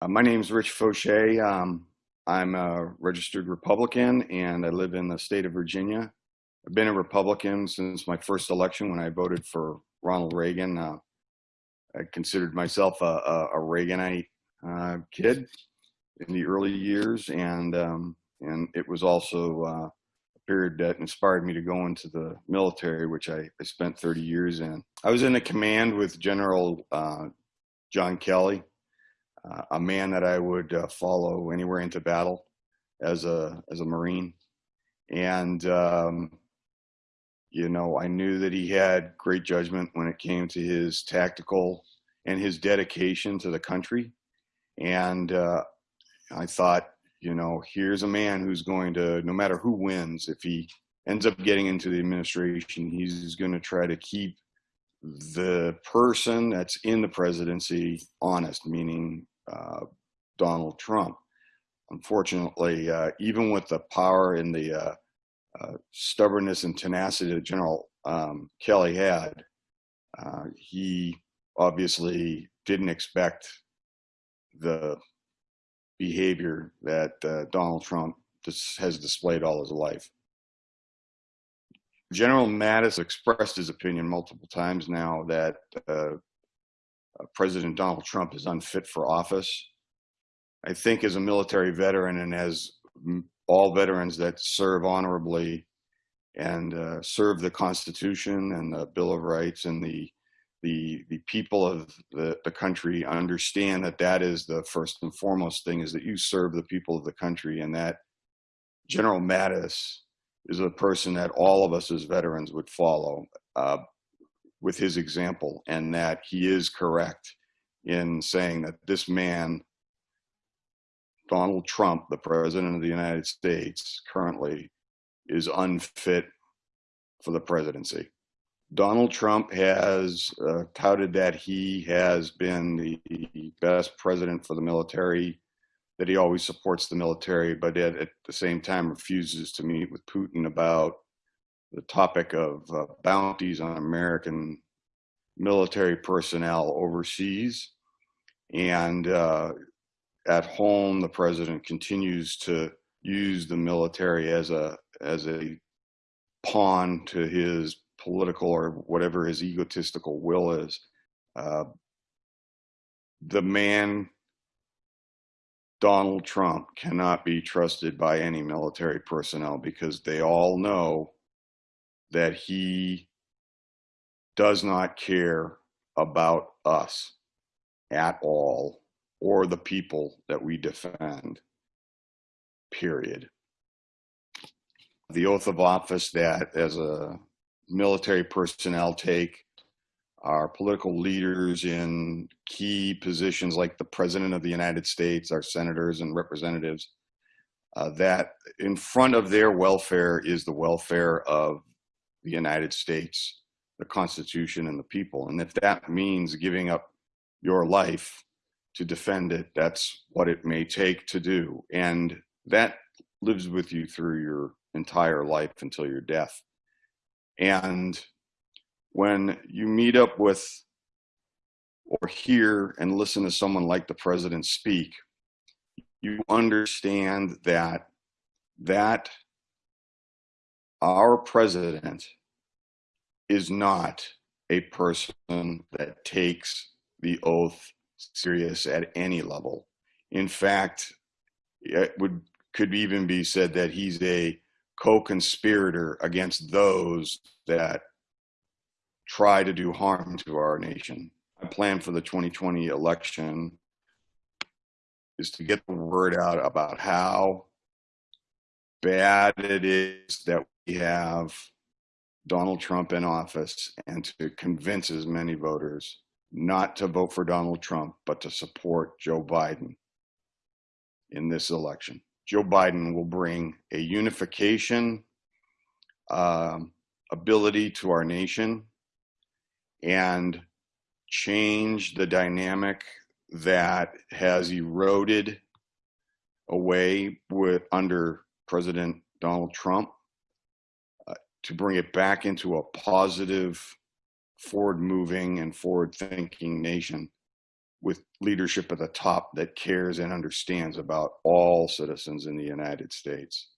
Uh, my name is Rich Fauché. Um, I'm a registered Republican and I live in the state of Virginia. I've been a Republican since my first election when I voted for Ronald Reagan. Uh, I considered myself a, a, a Reaganite uh, kid in the early years, and um, and it was also uh, a period that inspired me to go into the military, which I, I spent 30 years in. I was in a command with General uh, John Kelly, uh, a man that I would uh, follow anywhere into battle as a as a Marine, and um, you know I knew that he had great judgment when it came to his tactical and his dedication to the country, and uh, I thought, you know, here's a man who's going to, no matter who wins, if he ends up getting into the administration, he's going to try to keep the person that's in the presidency honest, meaning uh, Donald Trump. Unfortunately, uh, even with the power and the uh, uh stubbornness and tenacity that General um, Kelly had, uh, he obviously didn't expect the behavior that Donald Trump has displayed all his life. General Mattis expressed his opinion multiple times now that uh, uh, President Donald Trump is unfit for office. I think as a military veteran and as all veterans that serve honorably and uh, serve the Constitution and the Bill of Rights and the the the people of the, the country understand that that is the first and foremost thing is that you serve the people of the country and that General Mattis is a person that all of us as veterans would follow uh, with his example and that he is correct in saying that this man, Donald Trump, the president of the United States currently is unfit for the presidency. Donald Trump has uh, touted that he has been the best president for the military, that he always supports the military, but at, at the same time refuses to meet with Putin about the topic of uh, bounties on American military personnel overseas. And uh, at home, the president continues to use the military as a as a pawn to his political or whatever his egotistical will is. Uh, the man, Donald Trump, cannot be trusted by any military personnel because they all know that he does not care about us at all or the people that we defend, period. The oath of office that as a military personnel take, our political leaders in key positions like the President of the United States, our senators and representatives, uh, that in front of their welfare is the welfare of the United States, the Constitution, and the people. And if that means giving up your life to defend it, that's what it may take to do. And that lives with you through your entire life until your death. And when you meet up with or hear and listen to someone like the president speak, you understand that that our president is not a person that takes the oath serious at any level. In fact, it would could even be said that he's a co-conspirator against those that try to do harm to our nation. My plan for the 2020 election is to get the word out about how bad it is that we have Donald Trump in office and to convince as many voters not to vote for Donald Trump, but to support Joe Biden in this election. Joe Biden will bring a unification um, ability to our nation and change the dynamic that has eroded away with under President Donald Trump uh, to bring it back into a positive, forward moving and forward thinking nation with leadership at the top that cares and understands about all citizens in the United States.